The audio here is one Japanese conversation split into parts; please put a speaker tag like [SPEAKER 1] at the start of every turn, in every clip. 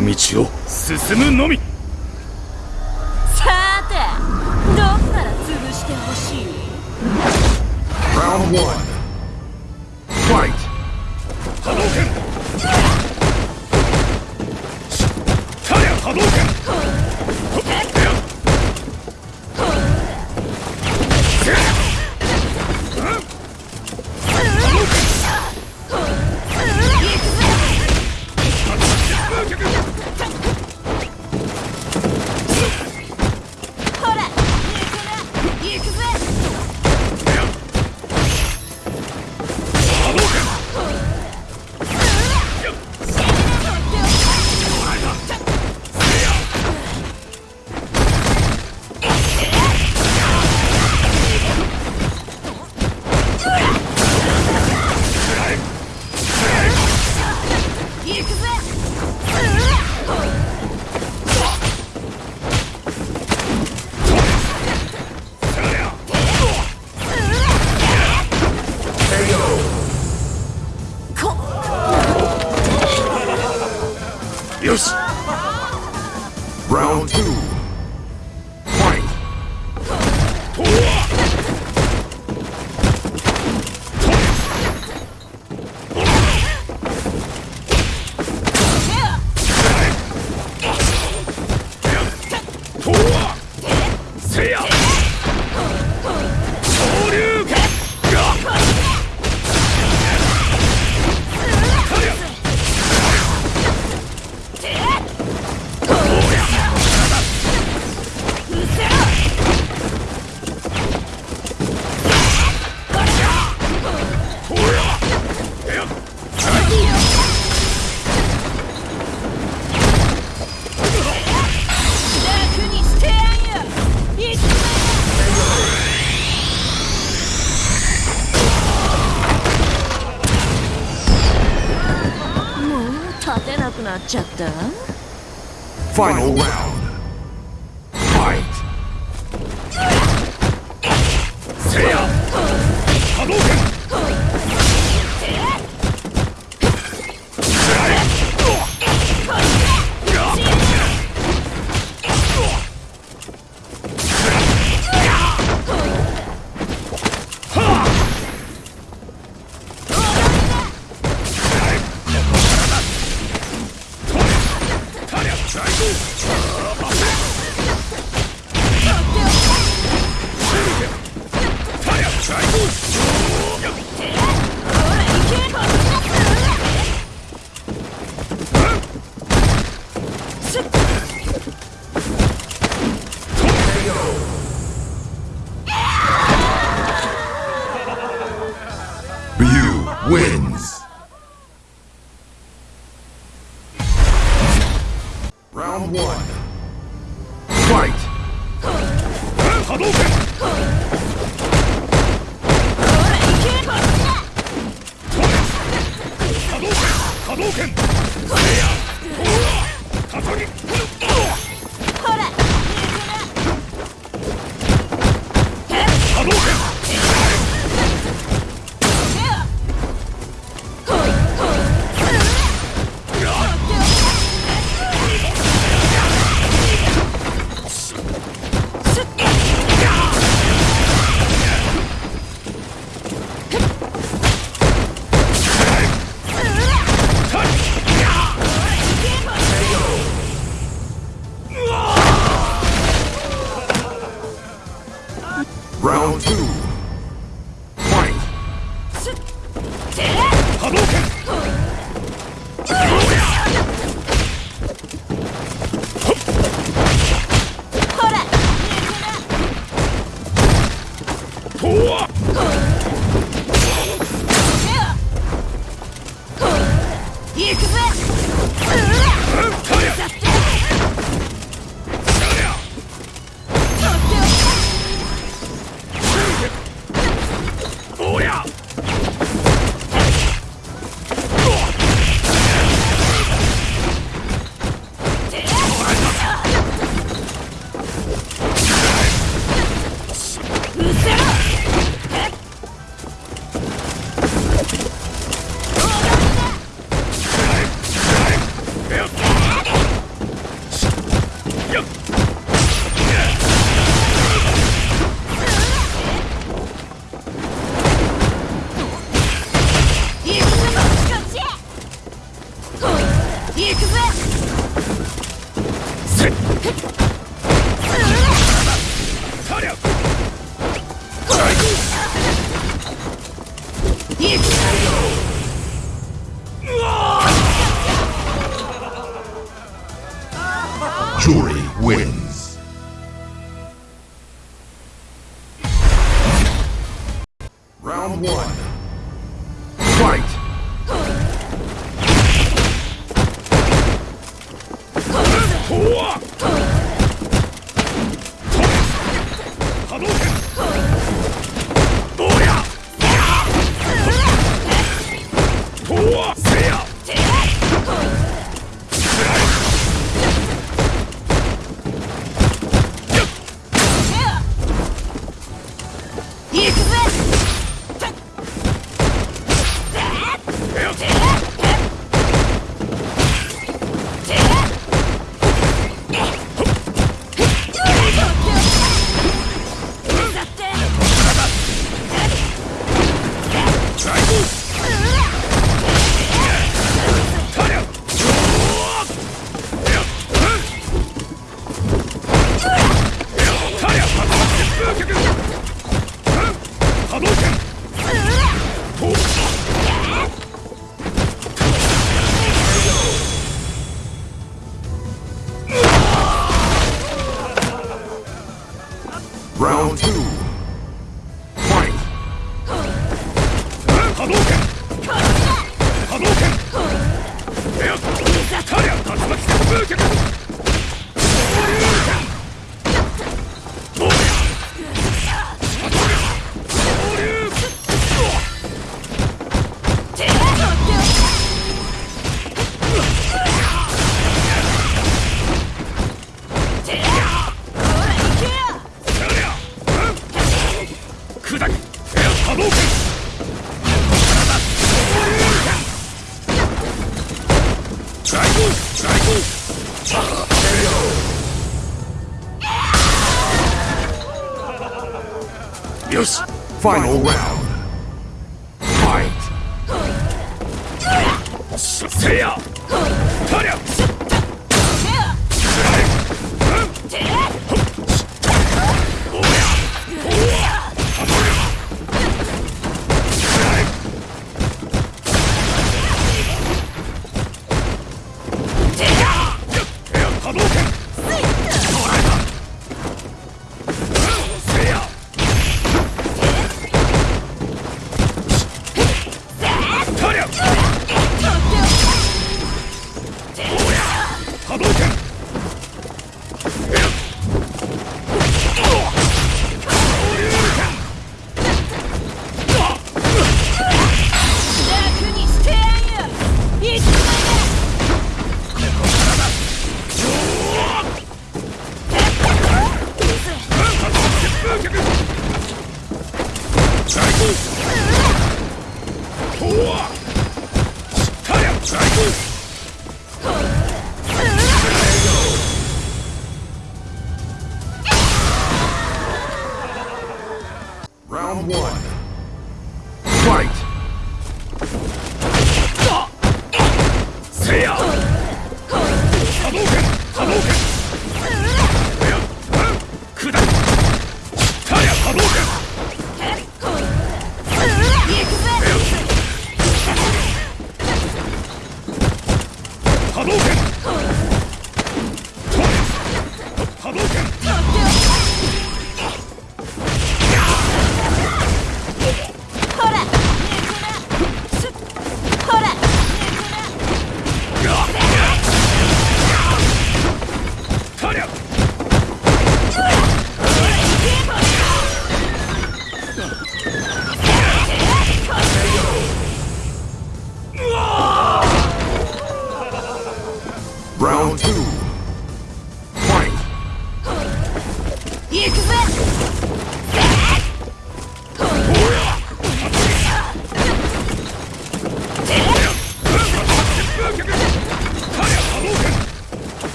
[SPEAKER 1] の道を。進むのみ。
[SPEAKER 2] さてどんから潰してほしい？なくなっちゃったファイ
[SPEAKER 3] ナル
[SPEAKER 2] ラウ
[SPEAKER 4] ンド Fight!
[SPEAKER 2] せや波動拳 It's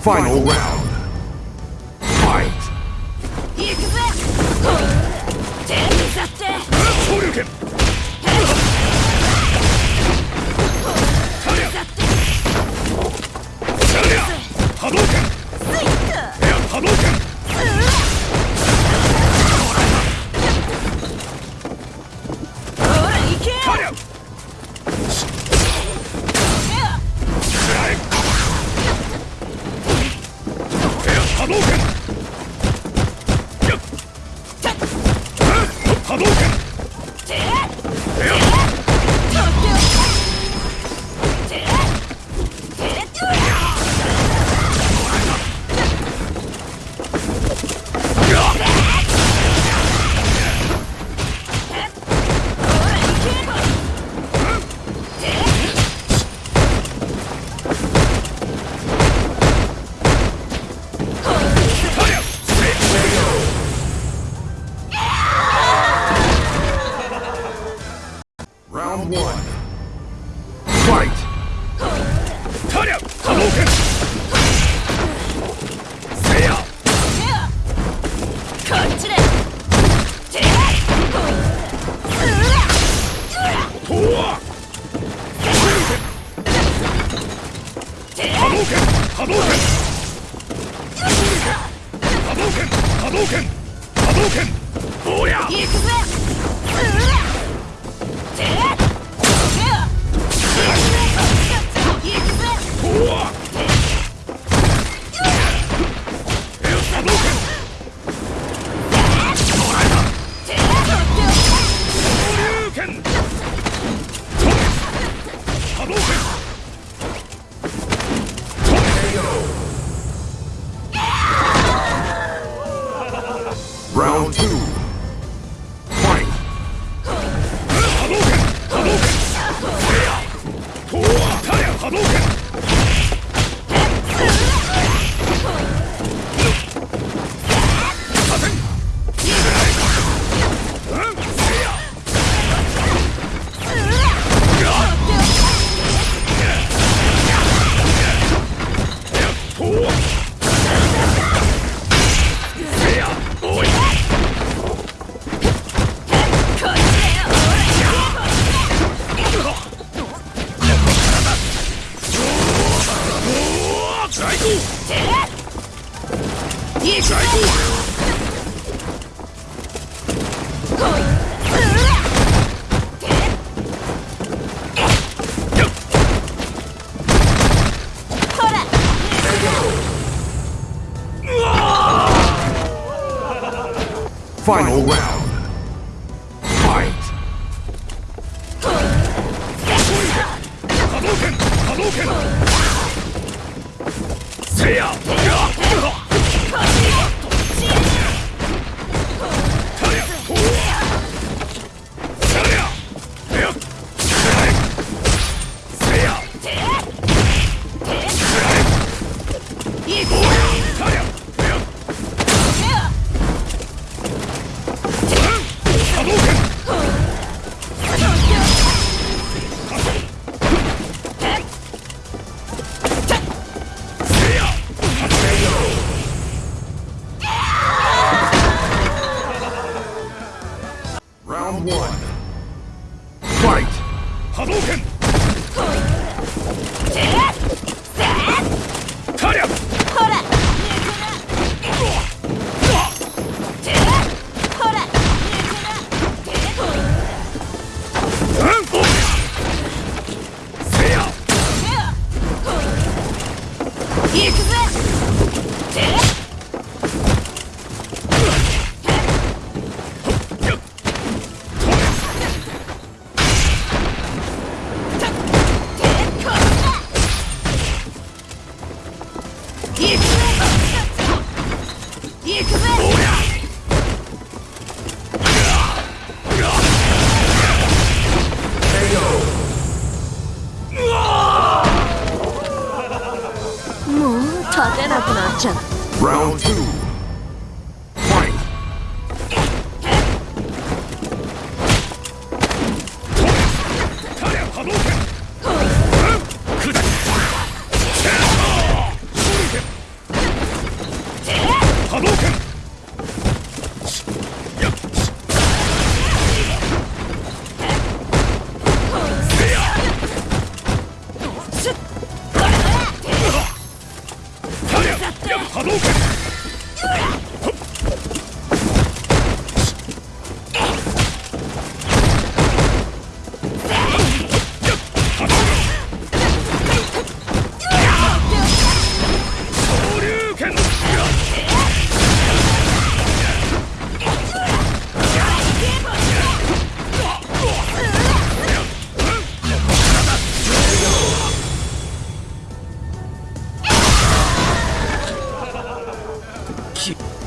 [SPEAKER 4] Final round.
[SPEAKER 2] 動
[SPEAKER 1] 拳波動拳波動拳波動拳波動
[SPEAKER 2] 行くぜ。
[SPEAKER 5] Final round. Round one. Fight!
[SPEAKER 2] Hadouken!
[SPEAKER 5] Round two.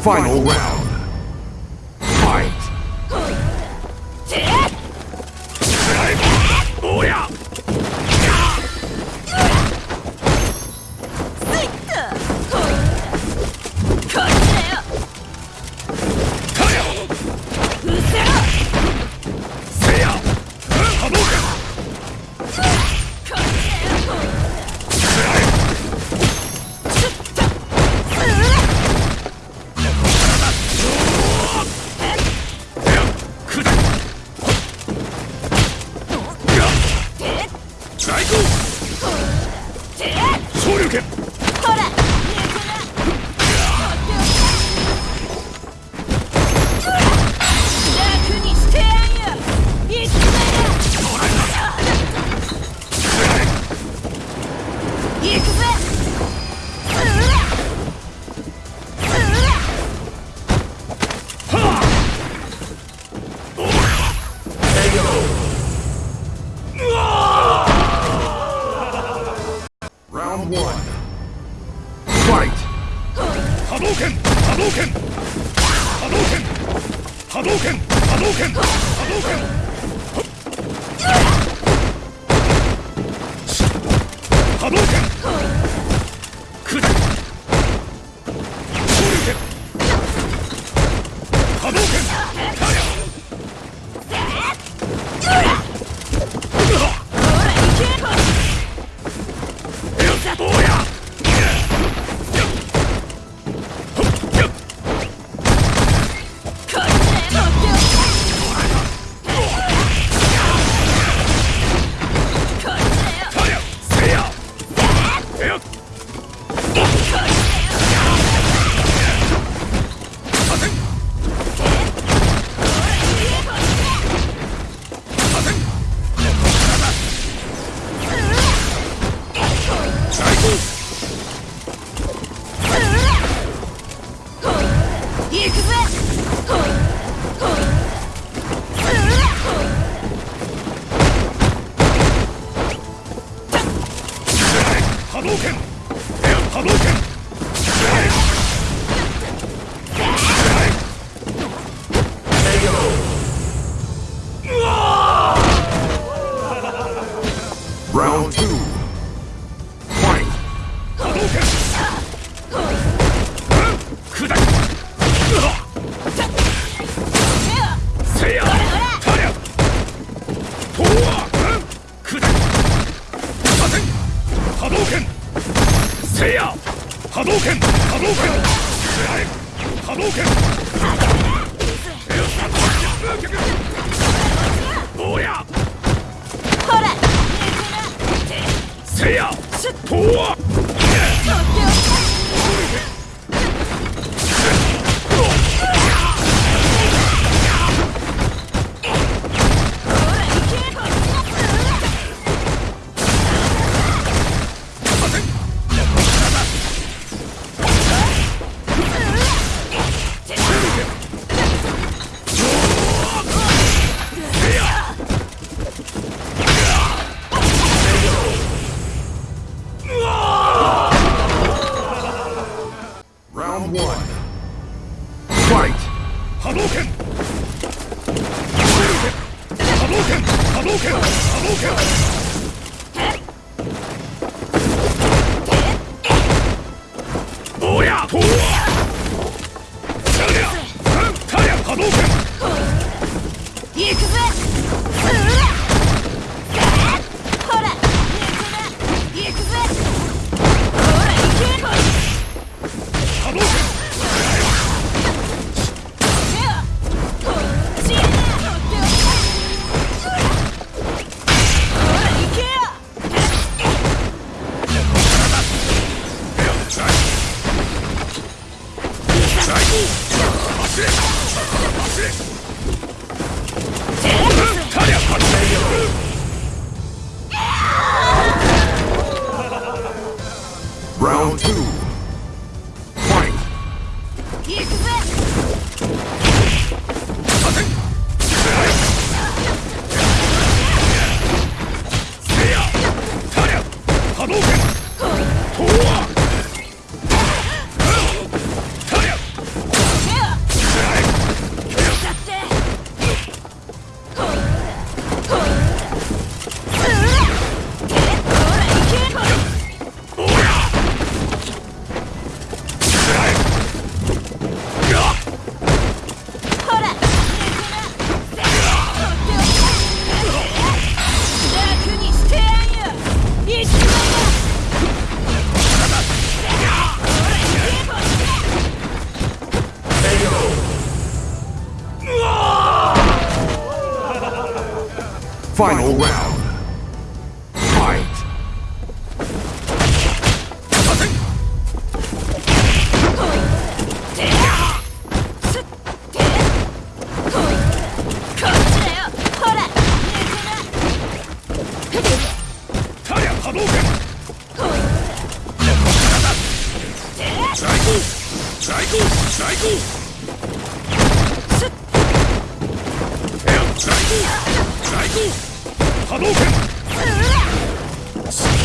[SPEAKER 2] Final round.
[SPEAKER 6] 波動拳。波動拳。波動拳。波動拳。拳せ
[SPEAKER 2] い
[SPEAKER 1] や波動拳。波動拳。波動拳。やと
[SPEAKER 5] Round two.
[SPEAKER 2] Yes.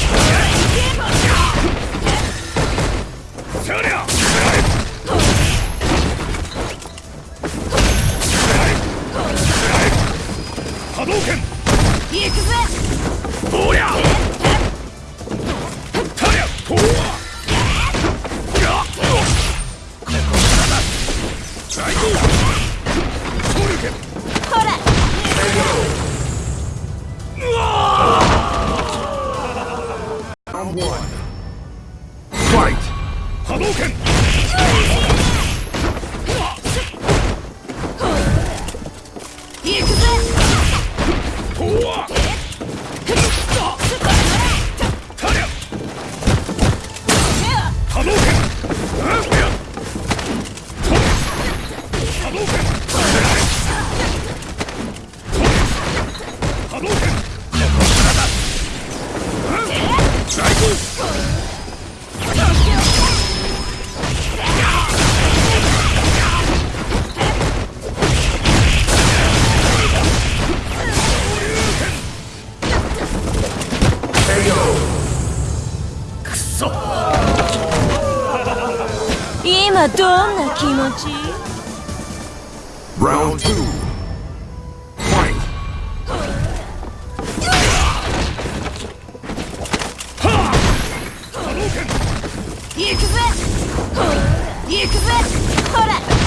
[SPEAKER 2] ほら。